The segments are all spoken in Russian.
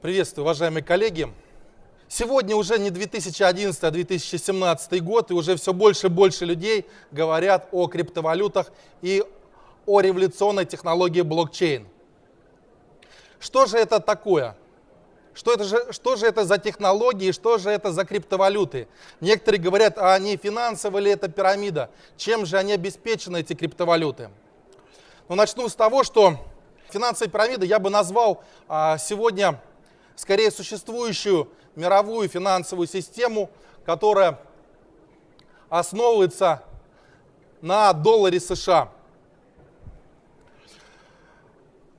Приветствую, уважаемые коллеги. Сегодня уже не 2011, а 2017 год, и уже все больше и больше людей говорят о криптовалютах и о революционной технологии блокчейн. Что же это такое? Что, это же, что же это за технологии, что же это за криптовалюты? Некоторые говорят, а они финансовые или это пирамида? Чем же они обеспечены, эти криптовалюты? Ну, начну с того, что финансовая пирамида я бы назвал а, сегодня скорее существующую мировую финансовую систему, которая основывается на долларе США.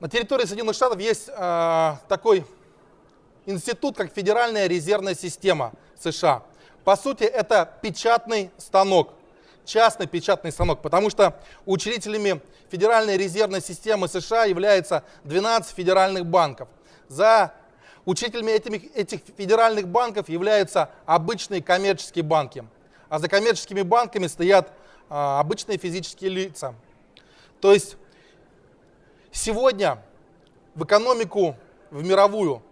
На территории Соединенных Штатов есть э, такой институт, как Федеральная резервная система США. По сути, это печатный станок, частный печатный станок, потому что учредителями Федеральной резервной системы США являются 12 федеральных банков. За учителями этими, этих федеральных банков являются обычные коммерческие банки, а за коммерческими банками стоят а, обычные физические лица. То есть Сегодня в экономику, в мировую,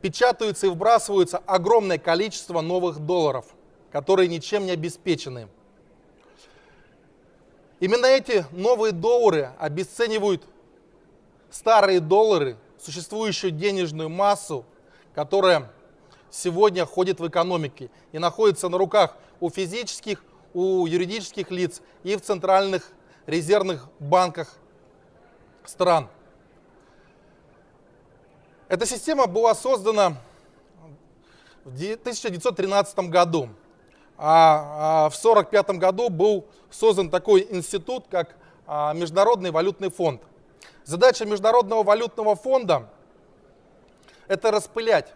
печатаются и вбрасываются огромное количество новых долларов, которые ничем не обеспечены. Именно эти новые доллары обесценивают старые доллары, существующую денежную массу, которая сегодня ходит в экономике и находится на руках у физических, у юридических лиц и в центральных резервных банках стран. Эта система была создана в 1913 году, а, а в 1945 году был создан такой институт, как а, Международный валютный фонд. Задача Международного валютного фонда – это распылять,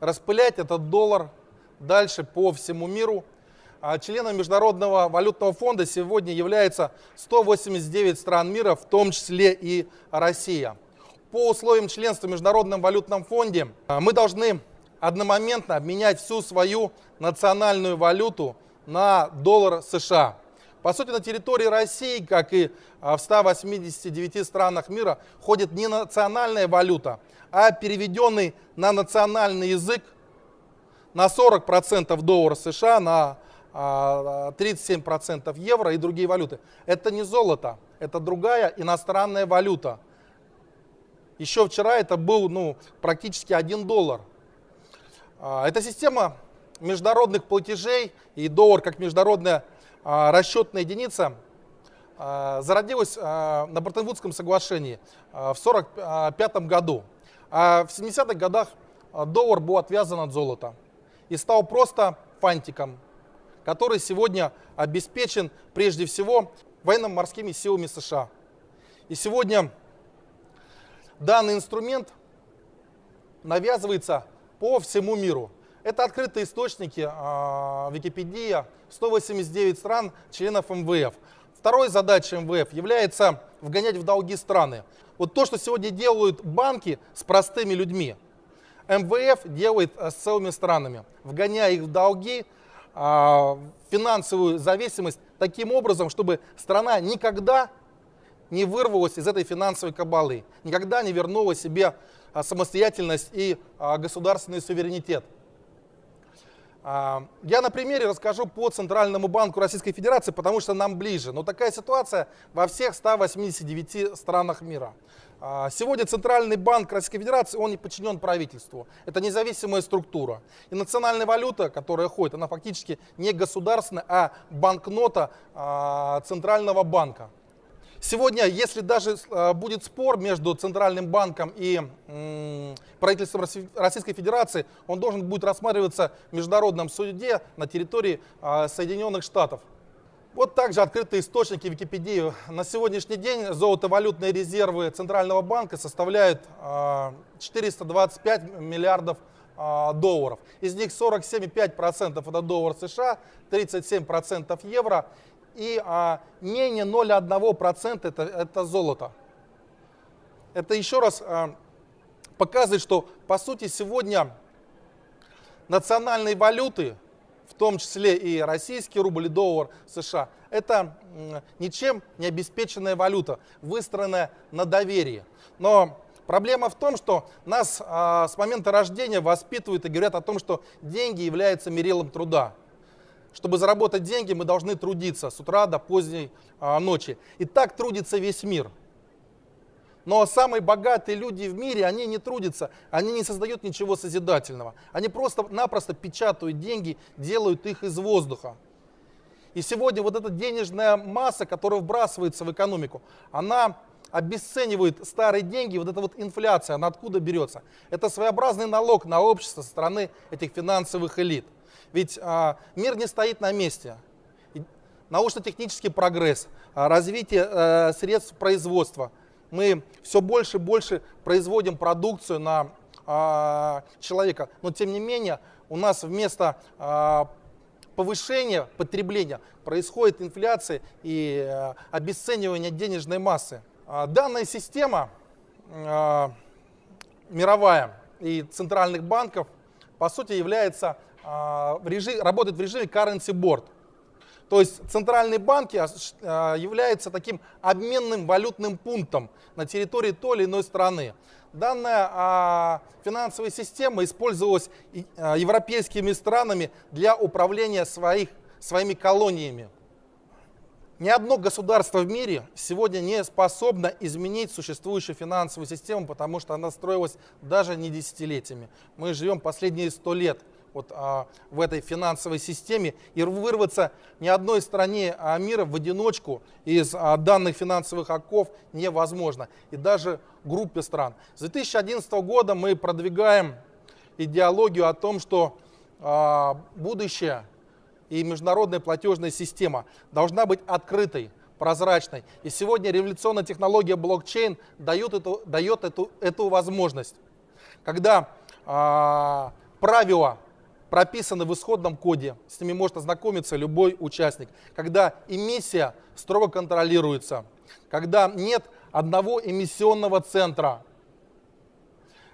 распылять этот доллар дальше по всему миру – а членом Международного валютного фонда сегодня является 189 стран мира, в том числе и Россия. По условиям членства в Международном валютном фонде а, мы должны одномоментно обменять всю свою национальную валюту на доллар США. По сути, на территории России, как и а, в 189 странах мира, ходит не национальная валюта, а переведенный на национальный язык на 40% доллар США, на 37% а, евро и другие валюты. Это не золото, это другая иностранная валюта. Еще вчера это был ну, практически 1 доллар. А, это система международных платежей и доллар как международная расчетная единица зародилась на Бреттон-Вудском соглашении в 1945 году. А в 70-х годах доллар был отвязан от золота и стал просто фантиком, который сегодня обеспечен прежде всего военно-морскими силами США. И сегодня данный инструмент навязывается по всему миру. Это открытые источники, э, Википедия, 189 стран, членов МВФ. Второй задачей МВФ является вгонять в долги страны. Вот то, что сегодня делают банки с простыми людьми, МВФ делает с целыми странами, вгоняя их в долги, а, финансовую зависимость таким образом, чтобы страна никогда не вырвалась из этой финансовой кабалы, никогда не вернула себе а, самостоятельность и а, государственный суверенитет. Я на примере расскажу по Центральному банку Российской Федерации, потому что нам ближе. Но такая ситуация во всех 189 странах мира. А, сегодня Центральный банк Российской Федерации, он не подчинен правительству. Это независимая структура. И национальная валюта, которая ходит, она фактически не государственная, а банкнота а, Центрального банка. Сегодня, если даже а, будет спор между Центральным банком и правительством Российской Федерации, он должен будет рассматриваться в международном суде на территории Соединенных Штатов. Вот также открытые источники Википедии. На сегодняшний день золотовалютные резервы Центрального банка составляют 425 а, миллиардов а, долларов. Из них 47,5% это доллар США, 37% евро и а, менее 0,1% это, это золото. Это еще раз показывает, что по сути сегодня национальные валюты в том числе и российский рубль и доллар США, это ничем не обеспеченная валюта, выстроенная на доверии. Но Проблема в том, что нас а, с момента рождения воспитывают и говорят о том, что деньги являются мерилом труда. Чтобы заработать деньги, мы должны трудиться с утра до поздней а, ночи. И так трудится весь мир. Но самые богатые люди в мире, они не трудятся, они не создают ничего созидательного. Они просто-напросто печатают деньги, делают их из воздуха. И сегодня вот эта денежная масса, которая вбрасывается в экономику, она обесценивает старые деньги, вот эта вот инфляция, она откуда берется? Это своеобразный налог на общество со стороны этих финансовых элит. Ведь а, мир не стоит на месте. Научно-технический прогресс, а, развитие а, средств производства. Мы все больше и больше производим продукцию на а, человека, но тем не менее у нас вместо а, повышения потребления происходит инфляция и а, обесценивание денежной массы. А, данная система а, мировая и центральных банков по сути является а, в режим, работает в режиме currency board. То есть центральные банки являются таким обменным валютным пунктом на территории той или иной страны. Данная финансовая система использовалась европейскими странами для управления своих, своими колониями. Ни одно государство в мире сегодня не способно изменить существующую финансовую систему, потому что она строилась даже не десятилетиями. Мы живем последние сто лет вот, а, в этой финансовой системе, и вырваться ни одной стране а, мира в одиночку из а, данных финансовых оков невозможно, и даже группе стран. С 2011 года мы продвигаем идеологию о том, что а, будущее и международная платежная система должна быть открытой, прозрачной. И сегодня революционная технология блокчейн дает эту, дает эту, эту возможность. Когда а, правила прописаны в исходном коде, с ними может ознакомиться любой участник. Когда эмиссия строго контролируется, когда нет одного эмиссионного центра,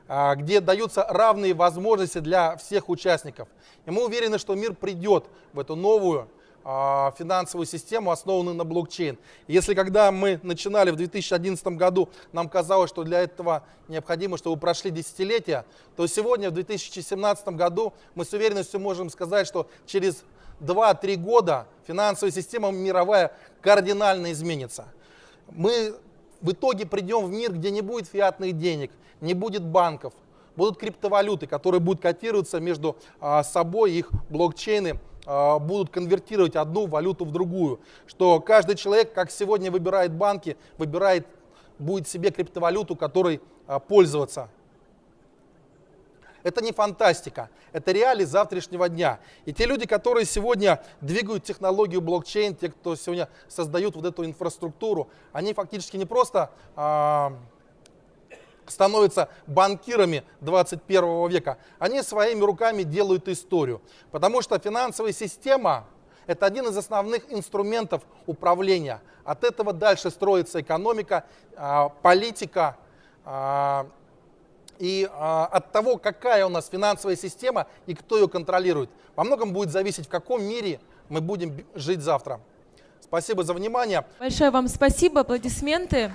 где даются равные возможности для всех участников. И мы уверены, что мир придет в эту новую а, финансовую систему, основанную на блокчейн. Если когда мы начинали в 2011 году, нам казалось, что для этого необходимо, чтобы прошли десятилетия, то сегодня, в 2017 году, мы с уверенностью можем сказать, что через 2-3 года финансовая система мировая кардинально изменится. Мы в итоге придем в мир, где не будет фиатных денег, не будет банков, будут криптовалюты, которые будут котироваться между а, собой, их блокчейны а, будут конвертировать одну валюту в другую. Что каждый человек, как сегодня выбирает банки, выбирает, будет себе криптовалюту, которой а, пользоваться. Это не фантастика, это реалии завтрашнего дня. И те люди, которые сегодня двигают технологию блокчейн, те, кто сегодня создают вот эту инфраструктуру, они фактически не просто становятся банкирами 21 века, они своими руками делают историю. Потому что финансовая система – это один из основных инструментов управления. От этого дальше строится экономика, э, политика, э, и а, от того, какая у нас финансовая система и кто ее контролирует, во многом будет зависеть, в каком мире мы будем жить завтра. Спасибо за внимание. Большое вам спасибо, аплодисменты.